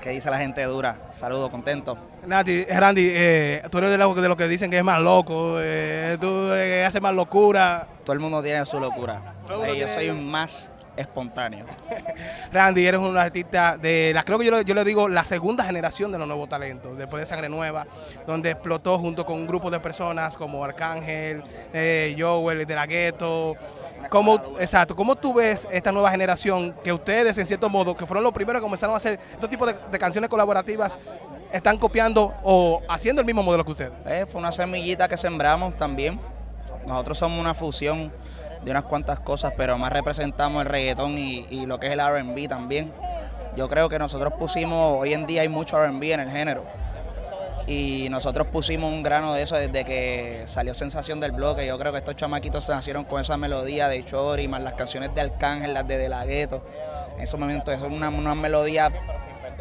¿Qué dice la gente dura? Saludos, contento. Nati, eh, Randy, eh, tú eres de los de lo que dicen que es más loco, eh, tú eh, haces más locura. Todo el mundo tiene su locura. Yo soy un más espontáneo. Randy, eres un artista de la, creo que yo, yo le digo, la segunda generación de los nuevos talentos, después de Sangre Nueva, donde explotó junto con un grupo de personas como Arcángel, Joel, de la Gueto. ¿Cómo, exacto, ¿Cómo tú ves esta nueva generación que ustedes, en cierto modo, que fueron los primeros que comenzaron a hacer este tipo de, canciones colaborativas, están copiando o haciendo el mismo modelo que ustedes? Eh, fue una semillita que sembramos también. Nosotros somos una fusión de unas cuantas cosas, pero más representamos el reggaetón y lo que es el RB también. Yo creo que nosotros pusimos, hoy en día hay mucho RB en el género. Y nosotros pusimos un grano de eso desde que salió Sensación del Bloque. Yo creo que estos chamaquitos nacieron con esa melodía de Chori, más las canciones de Arcángel, las de De La Ghetto. En esos momentos es una, una melodía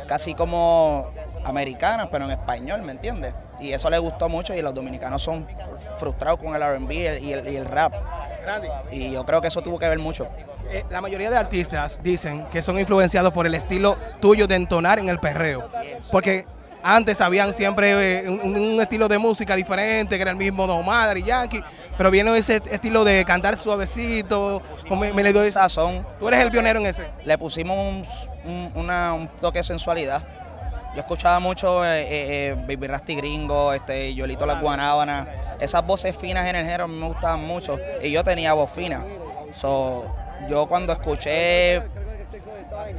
casi como americanas, pero en español, ¿me entiendes? Y eso le gustó mucho y los dominicanos son frustrados con el RB y el, y el- y el rap. Y yo creo que eso tuvo que ver mucho. Eh, la mayoría de artistas dicen que son influenciados por el estilo tuyo de entonar en el perreo. Porque antes habían siempre eh, un, un estilo de música diferente, que era el mismo Don Omar y Yankee, pero viene ese estilo de cantar suavecito, con me, me le doy- Sazón, Tú eres el pionero en ese. le pusimos un, un- una- un toque de sensualidad. Yo escuchaba mucho eh, eh, eh, Baby Rasty Gringo, este, Yolito La Guanábana. Esas voces finas en el género me gustaban mucho. Y yo tenía voz fina. So, yo cuando escuché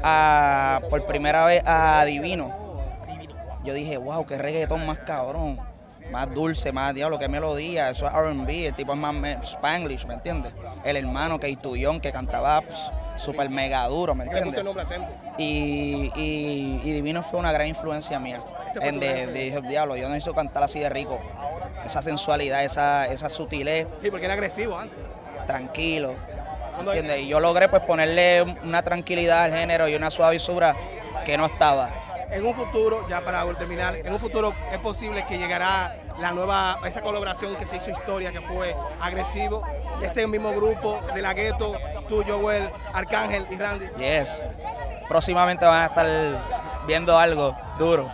a- por primera vez a Divino, yo dije, wow, qué reggaetón más cabrón. Más dulce, más diablo, qué melodía. Eso es RB, el tipo es más Spanglish, ¿me entiendes? El hermano que Tuyón que cantaba pss, súper mega duro, ¿me entiendes? Y, y- y Divino fue una gran influencia mía. En de, de, diablo, yo necesito cantar así de rico. Esa sensualidad, esa, esa sutilez, Sí, porque era agresivo antes. tranquilo. ¿entiendes? Y yo logré pues ponerle una tranquilidad al género y una suavisura que no estaba. En un futuro, ya para terminar, en un futuro es posible que llegará la nueva, esa colaboración que se hizo historia, que fue agresivo, ese mismo grupo de la gueto, tú, Joel, Arcángel y Randy. Yes. Próximamente van a estar viendo algo duro.